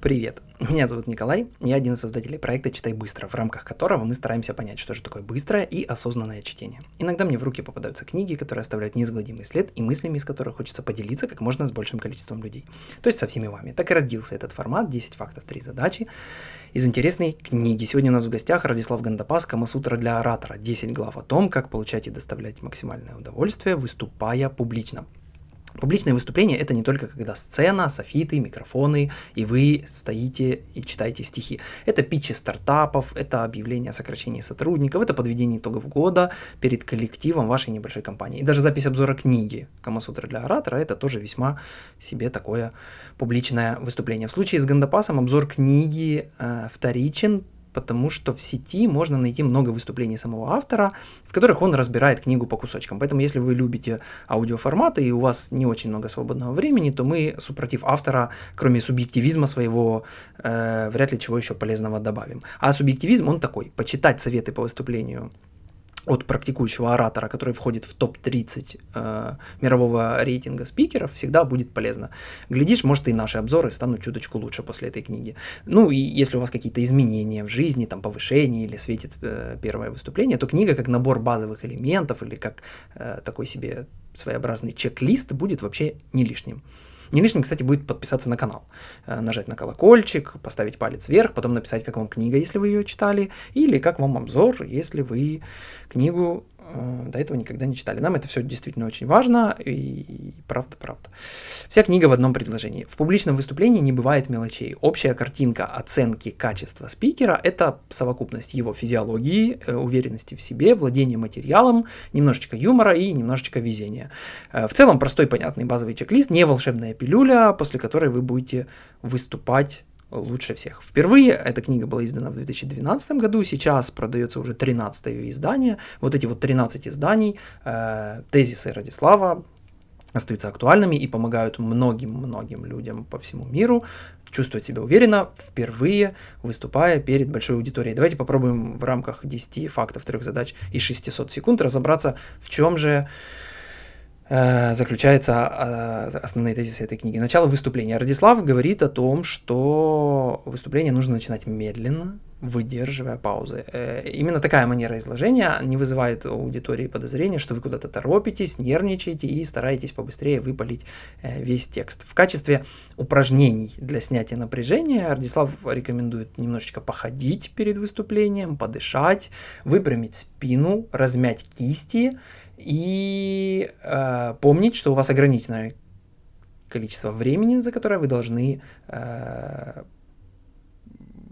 Привет, меня зовут Николай, я один из создателей проекта «Читай быстро», в рамках которого мы стараемся понять, что же такое быстрое и осознанное чтение. Иногда мне в руки попадаются книги, которые оставляют неизгладимый след и мыслями, из которых хочется поделиться как можно с большим количеством людей. То есть со всеми вами. Так и родился этот формат «10 фактов, 3 задачи» из интересной книги. Сегодня у нас в гостях Радислав Гандапас «Камасутра для оратора. 10 глав о том, как получать и доставлять максимальное удовольствие, выступая публично». Публичное выступление это не только когда сцена, софиты, микрофоны, и вы стоите и читаете стихи. Это питчи стартапов, это объявление о сокращении сотрудников, это подведение итогов года перед коллективом вашей небольшой компании. И даже запись обзора книги Камасутра для оратора это тоже весьма себе такое публичное выступление. В случае с Гандапасом обзор книги э, вторичен, потому что в сети можно найти много выступлений самого автора, в которых он разбирает книгу по кусочкам. Поэтому если вы любите аудиоформаты и у вас не очень много свободного времени, то мы, супротив автора, кроме субъективизма своего, э, вряд ли чего еще полезного добавим. А субъективизм, он такой, почитать советы по выступлению от практикующего оратора, который входит в топ-30 э, мирового рейтинга спикеров, всегда будет полезно. Глядишь, может и наши обзоры станут чуточку лучше после этой книги. Ну и если у вас какие-то изменения в жизни, там повышение или светит э, первое выступление, то книга как набор базовых элементов или как э, такой себе своеобразный чек-лист будет вообще не лишним. Не лишним, кстати, будет подписаться на канал, э, нажать на колокольчик, поставить палец вверх, потом написать, как вам книга, если вы ее читали, или как вам обзор, если вы книгу до этого никогда не читали. Нам это все действительно очень важно, и правда-правда. Вся книга в одном предложении. В публичном выступлении не бывает мелочей. Общая картинка оценки качества спикера – это совокупность его физиологии, э, уверенности в себе, владения материалом, немножечко юмора и немножечко везения. Э, в целом простой, понятный базовый чек-лист, не волшебная пилюля, после которой вы будете выступать лучше всех. Впервые эта книга была издана в 2012 году, сейчас продается уже 13 ее издание. Вот эти вот 13 изданий, э, тезисы Радислава остаются актуальными и помогают многим-многим людям по всему миру чувствовать себя уверенно, впервые выступая перед большой аудиторией. Давайте попробуем в рамках 10 фактов, трех задач и 600 секунд разобраться, в чем же заключается э, основные тезисы этой книги. Начало выступления. Радислав говорит о том, что выступление нужно начинать медленно, выдерживая паузы. Э, именно такая манера изложения не вызывает у аудитории подозрения, что вы куда-то торопитесь, нервничаете и стараетесь побыстрее выпалить весь текст. В качестве упражнений для снятия напряжения Радислав рекомендует немножечко походить перед выступлением, подышать, выпрямить спину, размять кисти и э, помнить, что у вас ограниченное количество времени, за которое вы должны э,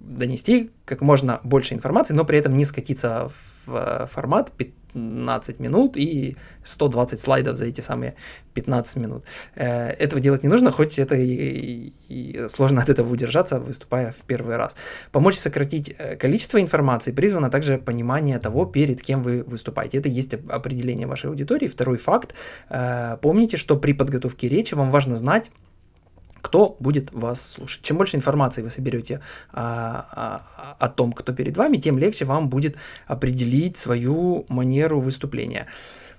донести как можно больше информации, но при этом не скатиться в э, формат 15 минут и 120 слайдов за эти самые 15 минут. Э, этого делать не нужно, хоть это и, и сложно от этого удержаться, выступая в первый раз. Помочь сократить э, количество информации призвано также понимание того, перед кем вы выступаете. Это есть определение вашей аудитории. Второй факт. Помните, что при подготовке речи вам важно знать, кто будет вас слушать. Чем больше информации вы соберете а, а, о том, кто перед вами, тем легче вам будет определить свою манеру выступления.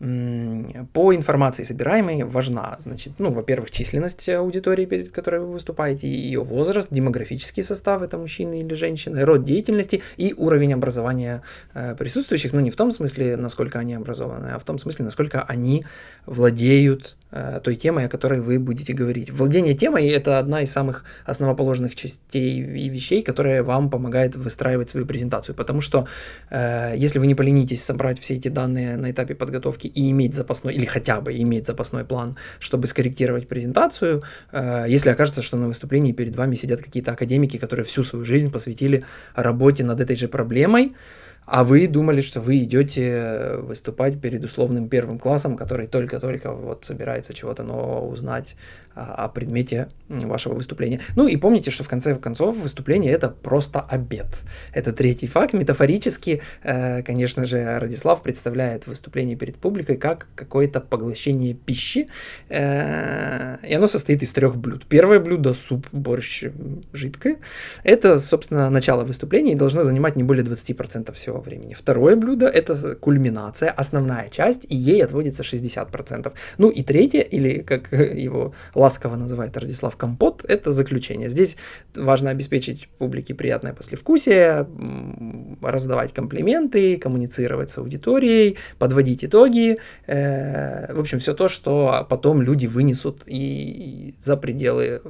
По информации собираемой важна, значит, ну, во-первых, численность аудитории, перед которой вы выступаете, ее возраст, демографический состав, это мужчины или женщины, род деятельности и уровень образования э, присутствующих, ну, не в том смысле, насколько они образованы, а в том смысле, насколько они владеют той темой, о которой вы будете говорить. Владение темой – это одна из самых основоположных частей и вещей, которая вам помогает выстраивать свою презентацию, потому что э, если вы не поленитесь собрать все эти данные на этапе подготовки и иметь запасной, или хотя бы иметь запасной план, чтобы скорректировать презентацию, э, если окажется, что на выступлении перед вами сидят какие-то академики, которые всю свою жизнь посвятили работе над этой же проблемой, а вы думали, что вы идете выступать перед условным первым классом, который только-только вот собирается чего-то нового узнать о, предмете вашего выступления. Ну и помните, что в конце концов выступление это просто обед. Это третий факт. Метафорически, э, конечно же, Радислав представляет выступление перед публикой как какое-то поглощение пищи. Э, и оно состоит из трех блюд. Первое блюдо – суп, борщ, жидкое. Это, собственно, начало выступления и должно занимать не более 20% всего времени. Второе блюдо – это кульминация, основная часть, и ей отводится 60%. Ну и третье, или как его ласково называет Радислав Компот, это заключение. Здесь важно обеспечить публике приятное послевкусие, раздавать комплименты, коммуницировать с аудиторией, подводить итоги. Э, в общем, все то, что потом люди вынесут и за пределы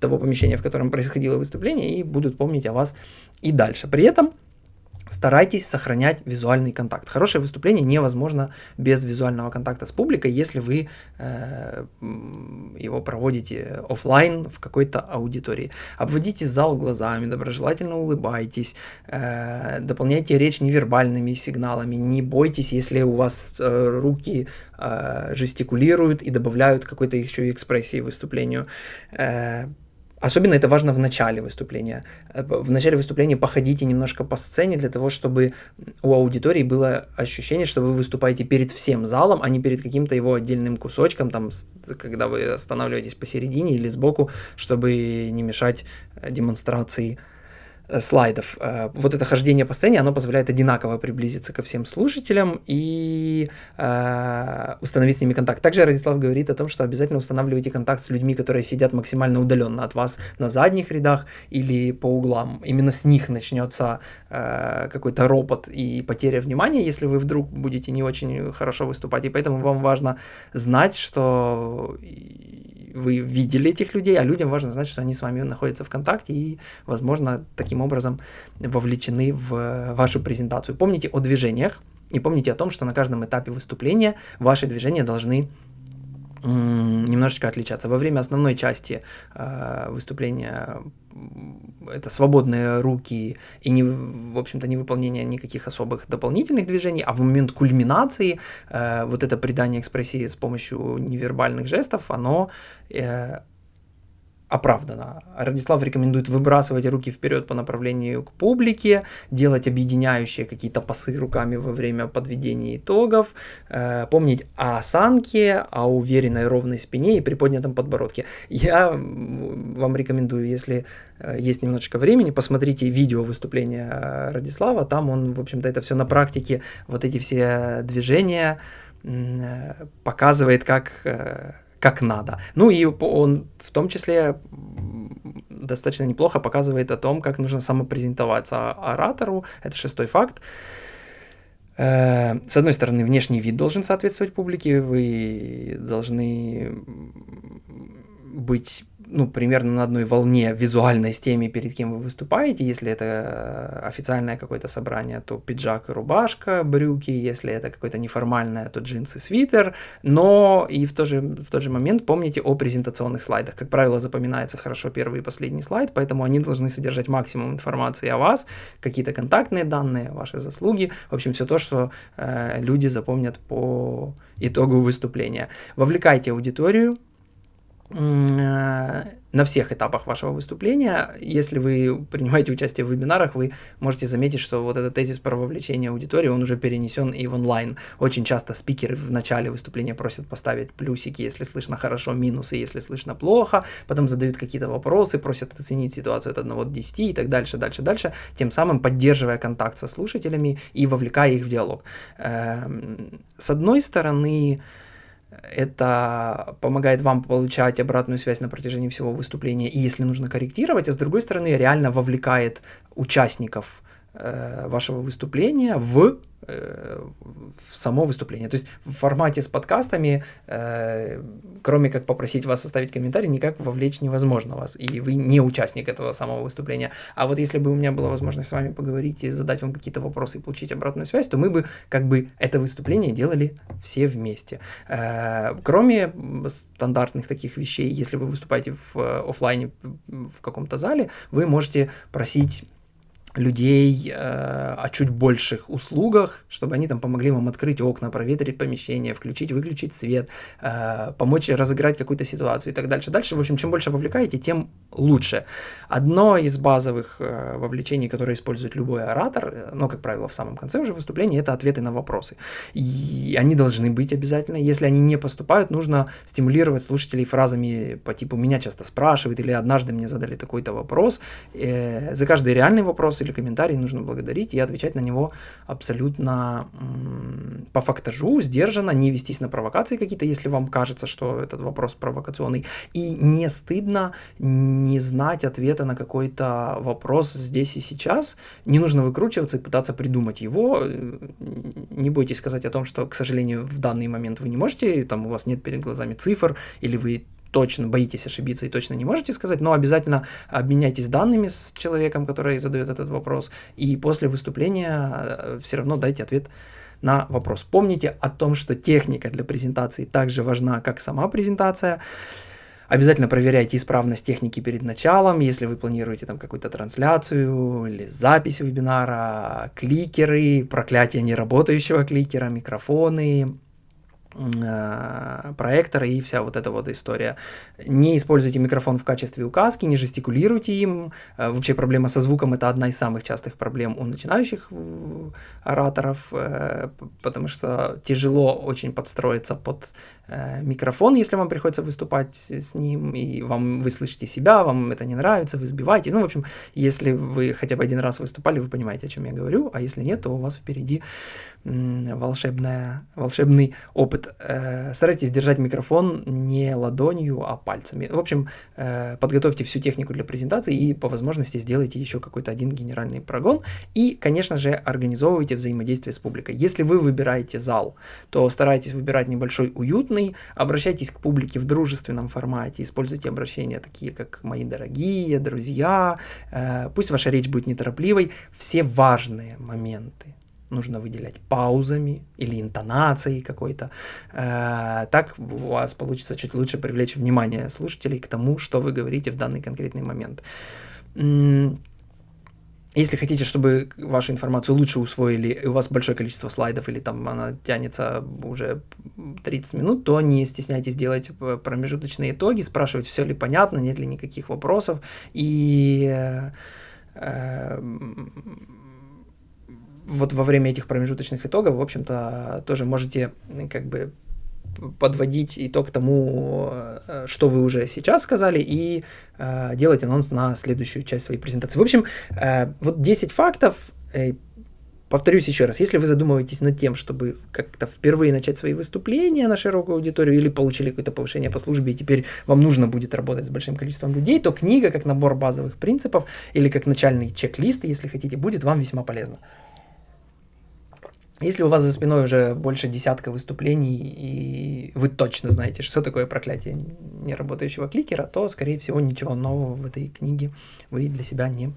того помещения, в котором происходило выступление, и будут помнить о вас и дальше. При этом старайтесь сохранять визуальный контакт. Хорошее выступление невозможно без визуального контакта с публикой, если вы э, его проводите офлайн в какой-то аудитории. Обводите зал глазами, доброжелательно улыбайтесь, э, дополняйте речь невербальными сигналами, не бойтесь, если у вас э, руки э, жестикулируют и добавляют какой-то еще экспрессии выступлению. Э, Особенно это важно в начале выступления. Э, в начале выступления походите немножко по сцене для того, чтобы у аудитории было ощущение, что вы выступаете перед всем залом, а не перед каким-то его отдельным кусочком, там, когда вы останавливаетесь посередине или сбоку, чтобы не мешать э, демонстрации слайдов. Э, вот это хождение по сцене, оно позволяет одинаково приблизиться ко всем слушателям и э, установить с ними контакт. Также Радислав говорит о том, что обязательно устанавливайте контакт с людьми, которые сидят максимально удаленно от вас на задних рядах или по углам. Именно с них начнется э, какой-то ропот и потеря внимания, если вы вдруг будете не очень хорошо выступать. И поэтому вам важно знать, что вы видели этих людей, а людям важно знать, что они с вами находятся в контакте и, возможно, таким образом вовлечены в вашу презентацию. Помните о движениях и помните о том, что на каждом этапе выступления ваши движения должны немножечко отличаться. Во время основной части э, выступления это свободные руки и, не, в общем-то, не выполнение никаких особых дополнительных движений, а в момент кульминации э, вот это придание экспрессии с помощью невербальных жестов, оно э, оправдано. Радислав рекомендует выбрасывать руки вперед по направлению к публике, делать объединяющие какие-то пасы руками во время подведения итогов, э, помнить о осанке, о уверенной ровной спине и приподнятом подбородке. Я вам рекомендую, если э, есть немножечко времени, посмотрите видео выступления Радислава, там он, в общем-то, это все на практике, вот эти все движения э, показывает, как э, как надо. Ну и он в том числе достаточно неплохо показывает о том, как нужно самопрезентоваться оратору. Это шестой факт. Э, с одной стороны, внешний вид должен соответствовать публике, вы должны быть ну, примерно на одной волне визуальной с теми, перед кем вы выступаете. Если это э, официальное какое-то собрание, то пиджак и рубашка, брюки. Если это какое-то неформальное, то джинсы, свитер. Но и в, то же, в тот же момент помните о презентационных слайдах. Как правило, запоминается хорошо первый и последний слайд, поэтому они должны содержать максимум информации о вас, какие-то контактные данные, ваши заслуги. В общем, все то, что э, люди запомнят по итогу выступления. Вовлекайте аудиторию, на всех этапах вашего выступления. Если вы принимаете участие в вебинарах, вы можете заметить, что вот этот тезис про вовлечение аудитории, он уже перенесен и в онлайн. Очень часто спикеры в начале выступления просят поставить плюсики, если слышно хорошо, минусы, если слышно плохо, потом задают какие-то вопросы, просят оценить ситуацию от 1 до 10 и так дальше, дальше, дальше, тем самым поддерживая контакт со слушателями и вовлекая их в диалог. Эм, с одной стороны, это помогает вам получать обратную связь на протяжении всего выступления, и если нужно корректировать, а с другой стороны реально вовлекает участников э, вашего выступления в Э, в само выступление. То есть в формате с подкастами, э, кроме как попросить вас оставить комментарий, никак вовлечь невозможно вас, и вы не участник этого самого выступления. А вот если бы у меня была возможность с вами поговорить и задать вам какие-то вопросы и получить обратную связь, то мы бы как бы это выступление делали все вместе. Э, кроме стандартных таких вещей, если вы выступаете в э, офлайне в каком-то зале, вы можете просить людей э, о чуть больших услугах, чтобы они там помогли вам открыть окна, проветрить помещение, включить, выключить свет, э, помочь разыграть какую-то ситуацию и так дальше. Дальше, в общем, чем больше вовлекаете, тем лучше. Одно из базовых э, вовлечений, которое использует любой оратор, э, но, как правило, в самом конце уже выступления, это ответы на вопросы. И они должны быть обязательно. Если они не поступают, нужно стимулировать слушателей фразами по типу «меня часто спрашивают» или «однажды мне задали такой-то вопрос». Э, за каждый реальный вопрос или комментарий нужно благодарить и отвечать на него абсолютно по фактажу, сдержанно, не вестись на провокации какие-то, если вам кажется, что этот вопрос провокационный. И не стыдно не знать ответа на какой-то вопрос здесь и сейчас. Не нужно выкручиваться и пытаться придумать его. Не бойтесь сказать о том, что, к сожалению, в данный момент вы не можете, там у вас нет перед глазами цифр, или вы точно боитесь ошибиться и точно не можете сказать, но обязательно обменяйтесь данными с человеком, который задает этот вопрос, и после выступления э, все равно дайте ответ на вопрос. Помните о том, что техника для презентации также важна, как сама презентация. Обязательно проверяйте исправность техники перед началом, если вы планируете там какую-то трансляцию или запись вебинара, кликеры, проклятие неработающего кликера, микрофоны, проектора и вся вот эта вот история. Не используйте микрофон в качестве указки, не жестикулируйте им. Э, вообще проблема со звуком это одна из самых частых проблем у начинающих э, ораторов, потому что тяжело очень подстроиться под микрофон, если вам приходится выступать с ним, и вам вы слышите себя, вам это не нравится, вы сбиваетесь. Ну, в общем, если вы хотя бы один раз выступали, вы понимаете, о чем я говорю, а если нет, то у вас впереди волшебная, волшебный опыт. Э, старайтесь держать микрофон не ладонью, а пальцами. В общем, э, подготовьте всю технику для презентации и по возможности сделайте еще какой-то один генеральный прогон. И, конечно же, организовывайте взаимодействие с публикой. Если вы выбираете зал, то старайтесь выбирать небольшой, уютный, обращайтесь к публике в дружественном формате, используйте обращения такие, как «мои дорогие», «друзья», э, пусть ваша речь будет неторопливой, все важные моменты нужно выделять паузами или интонацией какой-то. Э, так у вас получится чуть лучше привлечь внимание слушателей к тому, что вы говорите в данный конкретный момент. Если хотите, чтобы вашу информацию лучше усвоили, и у вас большое количество слайдов, или там она тянется уже 30 минут, то не стесняйтесь делать промежуточные итоги, спрашивать, все ли понятно, нет ли никаких вопросов. И э, э, вот во время этих промежуточных итогов, в общем-то, тоже можете как бы подводить итог тому, э, что вы уже сейчас сказали, и э, делать анонс на следующую часть своей презентации. В общем, э, вот 10 фактов. Э, повторюсь еще раз, если вы задумываетесь над тем, чтобы как-то впервые начать свои выступления на широкую аудиторию или получили какое-то повышение по службе, и теперь вам нужно будет работать с большим количеством людей, то книга как набор базовых принципов или как начальный чек-лист, если хотите, будет вам весьма полезна. Если у вас за спиной уже больше десятка выступлений, и вы точно знаете, что такое проклятие неработающего кликера, то, скорее всего, ничего нового в этой книге вы для себя не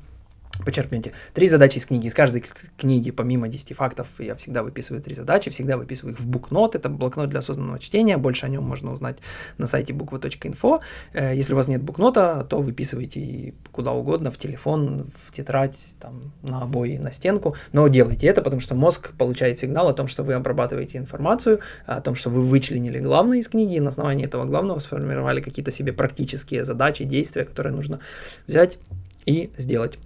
Почерпните. Три задачи из книги. Из каждой книги, помимо 10 фактов, я всегда выписываю три задачи, всегда выписываю их в букнот. Это блокнот для осознанного чтения. Больше о нем можно узнать на сайте буква.инфо. Э, если у вас нет букнота, то выписывайте куда угодно, в телефон, в тетрадь, там, на обои, на стенку. Но делайте это, потому что мозг получает сигнал о том, что вы обрабатываете информацию, о том, что вы вычленили главное из книги, и на основании этого главного сформировали какие-то себе практические задачи, действия, которые нужно взять и сделать.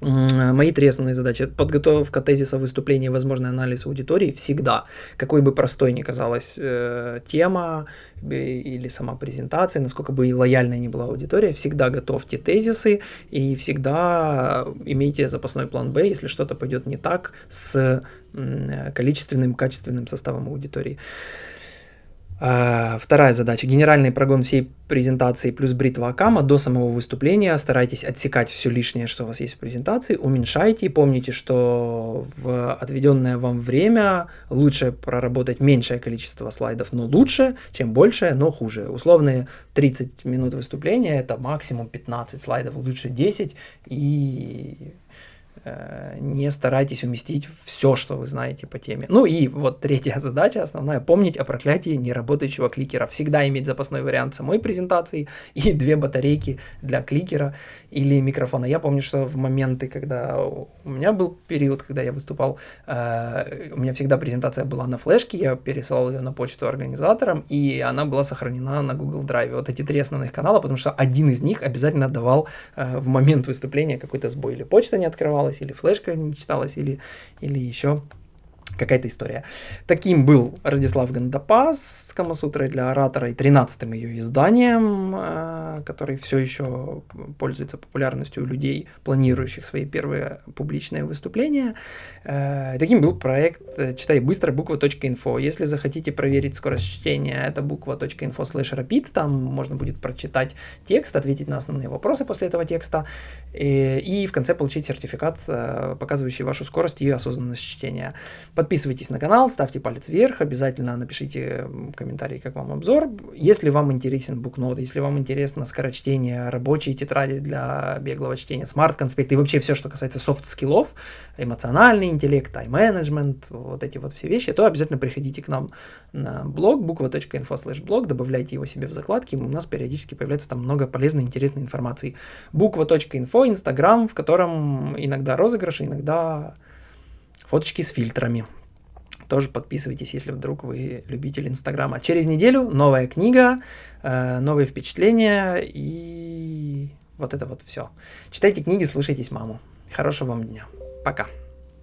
Мои три основные задачи. Подготовка тезиса выступления и возможный анализ аудитории всегда. Какой бы простой ни казалась э, тема э, или сама презентация, насколько бы лояльной ни была аудитория, всегда готовьте тезисы и всегда имейте запасной план Б, если что-то пойдет не так с количественным, качественным составом аудитории. А, вторая задача. Генеральный прогон всей презентации плюс бритва Акама до самого выступления. Старайтесь отсекать все лишнее, что у вас есть в презентации. Уменьшайте. Помните, что в отведенное вам время лучше проработать меньшее количество слайдов, но лучше, чем большее, но хуже. Условные 30 минут выступления это максимум 15 слайдов, лучше 10. И Э, не старайтесь уместить все, что вы знаете по теме. Ну и вот третья задача, основная, помнить о проклятии неработающего кликера. Всегда иметь запасной вариант самой презентации и две батарейки для кликера или микрофона. Я помню, что в моменты, когда у меня был период, когда я выступал, э, у меня всегда презентация была на флешке, я пересылал ее на почту организаторам, и она была сохранена на Google Drive. Вот эти три основных канала, потому что один из них обязательно давал э, в момент выступления какой-то сбой, или почта не открывалась, или флешка не читалась, или, или еще какая-то история. Таким был Радислав Гандапас с Камасутрой для оратора и 13-м ее изданием, э, который все еще пользуется популярностью у людей, планирующих свои первые публичные выступления. Э, таким был проект э, «Читай быстро» буква.инфо. Если захотите проверить скорость чтения, это буква.инфо slash rapid, там можно будет прочитать текст, ответить на основные вопросы после этого текста, и, и в конце получить сертификат, показывающий вашу скорость и осознанность чтения. Подписывайтесь на канал, ставьте палец вверх, обязательно напишите комментарий, как вам обзор. Если вам интересен букнот, если вам интересно скорочтение, рабочие тетради для беглого чтения, смарт-конспекты и вообще все, что касается софт-скиллов, эмоциональный интеллект, тайм-менеджмент, вот эти вот все вещи, то обязательно приходите к нам на блог буква.info slash блог, добавляйте его себе в закладки, у нас периодически появляется там много полезной, интересной информации. Буква.инфо, инстаграм, в котором иногда розыгрыши, иногда фоточки с фильтрами. Тоже подписывайтесь, если вдруг вы любитель Инстаграма. Через неделю новая книга, э, новые впечатления и вот это вот все. Читайте книги, слушайтесь маму. Хорошего вам дня. Пока.